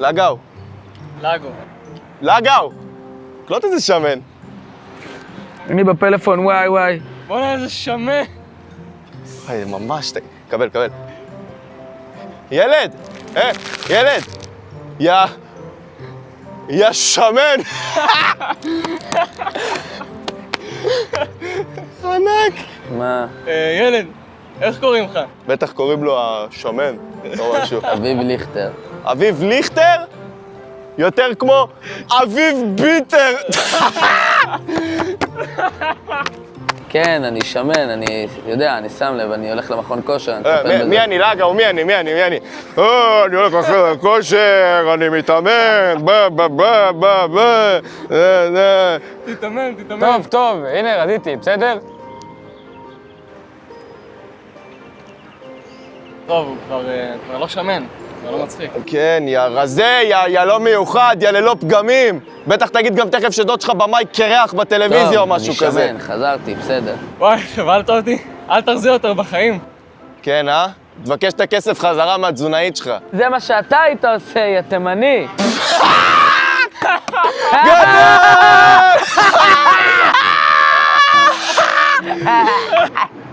לגאו. לגו. לגאו! קלוט איזה שמן. אני בפלאפון, וואי וואי. בוא'נה, איזה שמן. וואי, ממש... קבל, קבל. ילד! אה, ילד! יא... יא שמן! ענק! מה? אה, ילד, איך קוראים לך? בטח קוראים לו השמן, או משהו. אביב ליכטר. אביב ליכטר? יותר כמו אביב ביטר! כן, אני שמן, אני יודע, אני שם לב, אני הולך למכון כושר, אני אה, מטפל מי- בזה. מי אני לגאו? מי אני? מי אני? מי אני? אה, אני הולך לחדר כושר, אני מתאמן, בה בה בה בה בה אה, אה. תתאמן, תתאמן. טוב, טוב, הנה, רזיתי, בסדר? טוב, הוא כבר כבר לא שמן, לא מצחיק. כן, יא רזה, יא, יא לא מיוחד, יא ללא פגמים. בטח תגיד גם תכף שדוד שלך במאי קרח בטלוויזיה טוב, או משהו כזה. טוב, אני שמן, חזרתי, בסדר. וואי, שבלת אותי. אל תחזיר יותר בחיים. כן, אה? תבקש את הכסף חזרה מהתזונאית שלך. זה מה שאתה היית עושה, יא תימני. גדול!